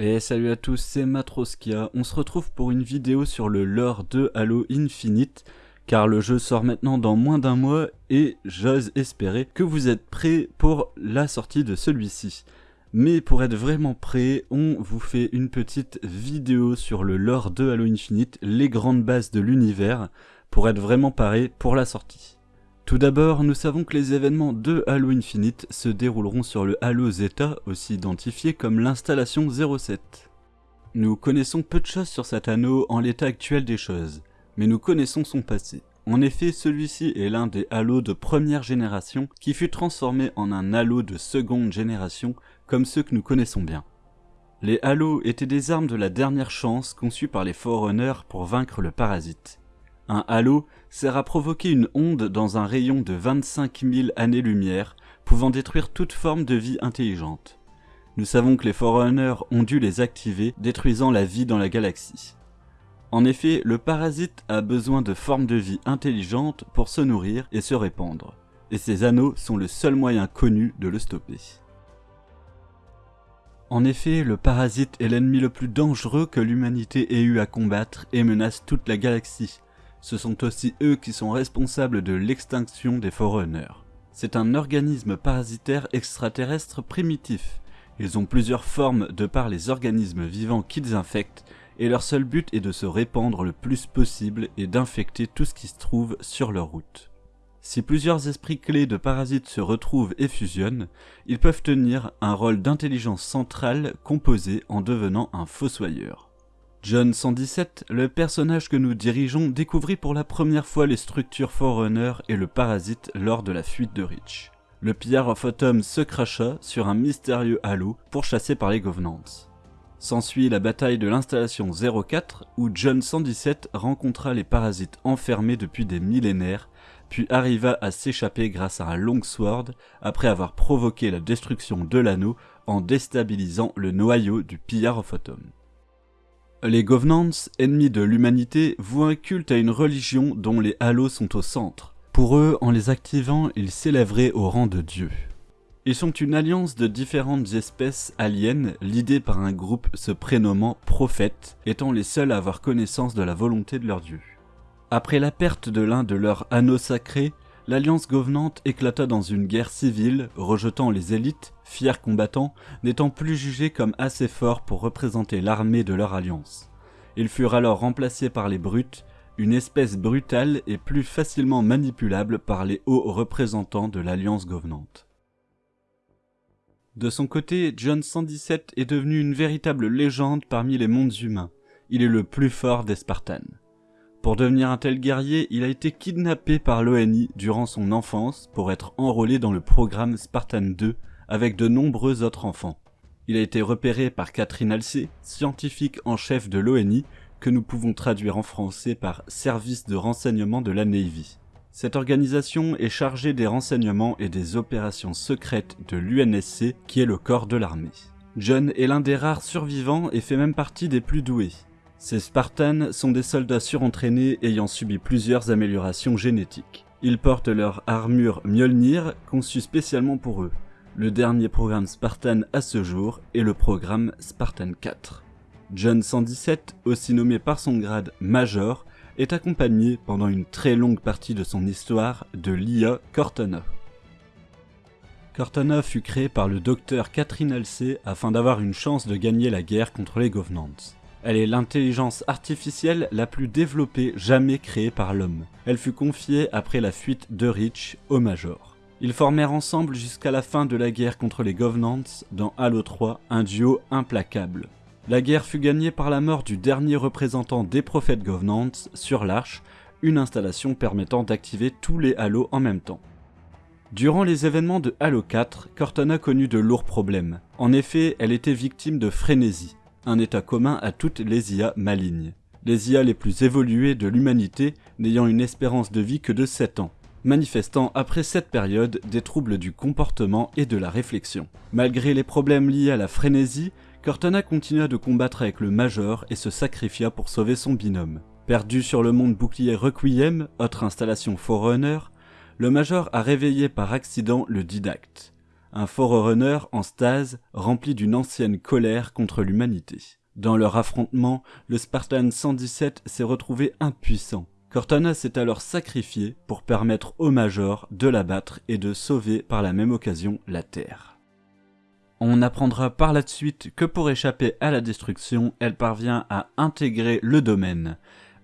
Et salut à tous, c'est Matroskia. On se retrouve pour une vidéo sur le lore de Halo Infinite, car le jeu sort maintenant dans moins d'un mois et j'ose espérer que vous êtes prêts pour la sortie de celui-ci. Mais pour être vraiment prêt, on vous fait une petite vidéo sur le lore de Halo Infinite, les grandes bases de l'univers, pour être vraiment paré pour la sortie. Tout d'abord, nous savons que les événements de Halo Infinite se dérouleront sur le Halo Zeta, aussi identifié comme l'installation 07. Nous connaissons peu de choses sur cet anneau en l'état actuel des choses, mais nous connaissons son passé. En effet, celui-ci est l'un des Halos de première génération qui fut transformé en un Halo de seconde génération comme ceux que nous connaissons bien. Les Halos étaient des armes de la dernière chance conçues par les Forerunners pour vaincre le parasite. Un halo sert à provoquer une onde dans un rayon de 25 000 années-lumière, pouvant détruire toute forme de vie intelligente. Nous savons que les Forerunners ont dû les activer, détruisant la vie dans la galaxie. En effet, le parasite a besoin de formes de vie intelligentes pour se nourrir et se répandre, et ces anneaux sont le seul moyen connu de le stopper. En effet, le parasite est l'ennemi le plus dangereux que l'humanité ait eu à combattre et menace toute la galaxie, ce sont aussi eux qui sont responsables de l'extinction des Forerunners. C'est un organisme parasitaire extraterrestre primitif. Ils ont plusieurs formes de par les organismes vivants qu'ils infectent, et leur seul but est de se répandre le plus possible et d'infecter tout ce qui se trouve sur leur route. Si plusieurs esprits clés de parasites se retrouvent et fusionnent, ils peuvent tenir un rôle d'intelligence centrale composé en devenant un fossoyeur. John 117, le personnage que nous dirigeons, découvrit pour la première fois les structures Forerunner et le parasite lors de la fuite de Reach. Le Pierre of Autumn se cracha sur un mystérieux halo pourchassé par les Governants. S'ensuit la bataille de l'installation 04 où John 117 rencontra les parasites enfermés depuis des millénaires puis arriva à s'échapper grâce à un longsword après avoir provoqué la destruction de l'anneau en déstabilisant le noyau du Pierre of Autumn. Les Governants, ennemis de l'humanité, vouent un culte à une religion dont les halos sont au centre. Pour eux, en les activant, ils s'élèveraient au rang de dieux. Ils sont une alliance de différentes espèces aliens, l'idée par un groupe se prénommant prophètes, étant les seuls à avoir connaissance de la volonté de leur dieu. Après la perte de l'un de leurs anneaux sacrés, l'Alliance Govenante éclata dans une guerre civile, rejetant les élites, fiers combattants, n'étant plus jugés comme assez forts pour représenter l'armée de leur alliance. Ils furent alors remplacés par les Brutes, une espèce brutale et plus facilement manipulable par les hauts représentants de l'Alliance Govenante. De son côté, John 117 est devenu une véritable légende parmi les mondes humains. Il est le plus fort des Spartans. Pour devenir un tel guerrier, il a été kidnappé par l'ONI durant son enfance pour être enrôlé dans le programme Spartan 2 avec de nombreux autres enfants. Il a été repéré par Catherine Alcé, scientifique en chef de l'ONI, que nous pouvons traduire en français par Service de renseignement de la Navy. Cette organisation est chargée des renseignements et des opérations secrètes de l'UNSC, qui est le corps de l'armée. John est l'un des rares survivants et fait même partie des plus doués. Ces Spartans sont des soldats surentraînés ayant subi plusieurs améliorations génétiques. Ils portent leur armure Mjolnir conçue spécialement pour eux. Le dernier programme Spartan à ce jour est le programme Spartan 4. John 117, aussi nommé par son grade Major, est accompagné pendant une très longue partie de son histoire de l'IA Cortana. Cortana fut créé par le docteur Catherine Alcé afin d'avoir une chance de gagner la guerre contre les Governants. Elle est l'intelligence artificielle la plus développée jamais créée par l'homme. Elle fut confiée après la fuite de Reach au Major. Ils formèrent ensemble jusqu'à la fin de la guerre contre les Governants dans Halo 3 un duo implacable. La guerre fut gagnée par la mort du dernier représentant des prophètes Governants sur l'Arche, une installation permettant d'activer tous les Halos en même temps. Durant les événements de Halo 4, Cortana connut de lourds problèmes. En effet, elle était victime de frénésie état commun à toutes les IA malignes. Les IA les plus évoluées de l'humanité n'ayant une espérance de vie que de 7 ans, manifestant après cette période des troubles du comportement et de la réflexion. Malgré les problèmes liés à la frénésie, Cortana continua de combattre avec le Major et se sacrifia pour sauver son binôme. Perdu sur le monde bouclier Requiem, autre installation Forerunner, le Major a réveillé par accident le Didacte. Un Forerunner en stase rempli d'une ancienne colère contre l'humanité. Dans leur affrontement, le Spartan 117 s'est retrouvé impuissant. Cortana s'est alors sacrifié pour permettre au Major de l'abattre et de sauver par la même occasion la Terre. On apprendra par la suite que pour échapper à la destruction, elle parvient à intégrer le domaine,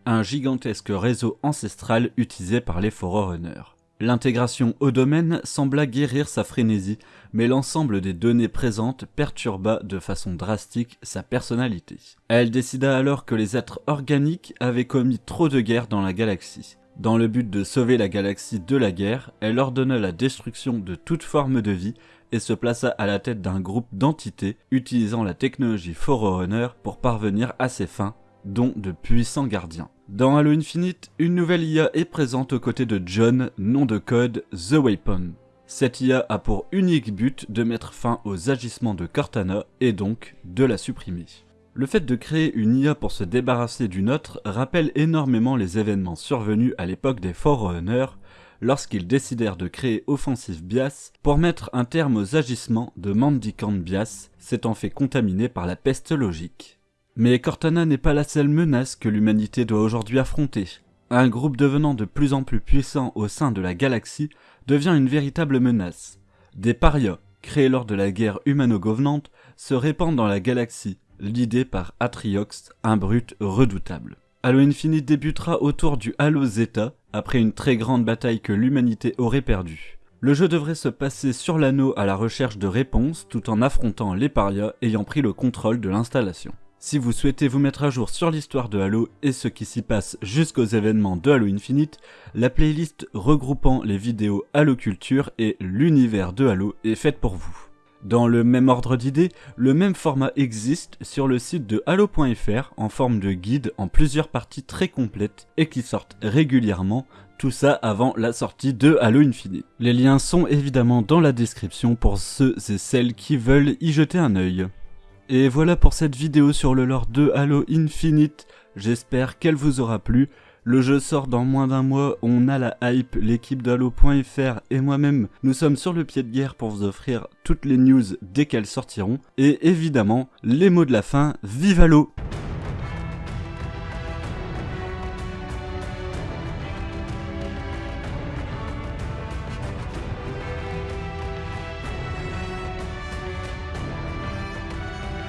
un gigantesque réseau ancestral utilisé par les Forerunners. L'intégration au domaine sembla guérir sa frénésie, mais l'ensemble des données présentes perturba de façon drastique sa personnalité. Elle décida alors que les êtres organiques avaient commis trop de guerres dans la galaxie. Dans le but de sauver la galaxie de la guerre, elle ordonna la destruction de toute forme de vie et se plaça à la tête d'un groupe d'entités utilisant la technologie Forerunner pour parvenir à ses fins, dont de puissants gardiens. Dans Halo Infinite, une nouvelle IA est présente aux côtés de John, nom de code The Weapon. Cette IA a pour unique but de mettre fin aux agissements de Cortana et donc de la supprimer. Le fait de créer une IA pour se débarrasser d'une autre rappelle énormément les événements survenus à l'époque des Forerunners lorsqu'ils décidèrent de créer Offensive Bias pour mettre un terme aux agissements de Mandicant Bias, s'étant fait contaminer par la peste logique. Mais Cortana n'est pas la seule menace que l'humanité doit aujourd'hui affronter. Un groupe devenant de plus en plus puissant au sein de la galaxie devient une véritable menace. Des parias, créés lors de la guerre humano-govenante, se répandent dans la galaxie, l'idée par Atriox, un brut redoutable. Halo Infinite débutera autour du Halo Zeta, après une très grande bataille que l'humanité aurait perdue. Le jeu devrait se passer sur l'anneau à la recherche de réponses tout en affrontant les parias ayant pris le contrôle de l'installation. Si vous souhaitez vous mettre à jour sur l'histoire de Halo et ce qui s'y passe jusqu'aux événements de Halo Infinite, la playlist regroupant les vidéos Halo Culture et l'univers de Halo est faite pour vous. Dans le même ordre d'idées, le même format existe sur le site de Halo.fr en forme de guide en plusieurs parties très complètes et qui sortent régulièrement, tout ça avant la sortie de Halo Infinite. Les liens sont évidemment dans la description pour ceux et celles qui veulent y jeter un œil. Et voilà pour cette vidéo sur le lore de Halo Infinite, j'espère qu'elle vous aura plu. Le jeu sort dans moins d'un mois, on a la hype, l'équipe d'Halo.fr et moi-même, nous sommes sur le pied de guerre pour vous offrir toutes les news dès qu'elles sortiront. Et évidemment, les mots de la fin, vive Halo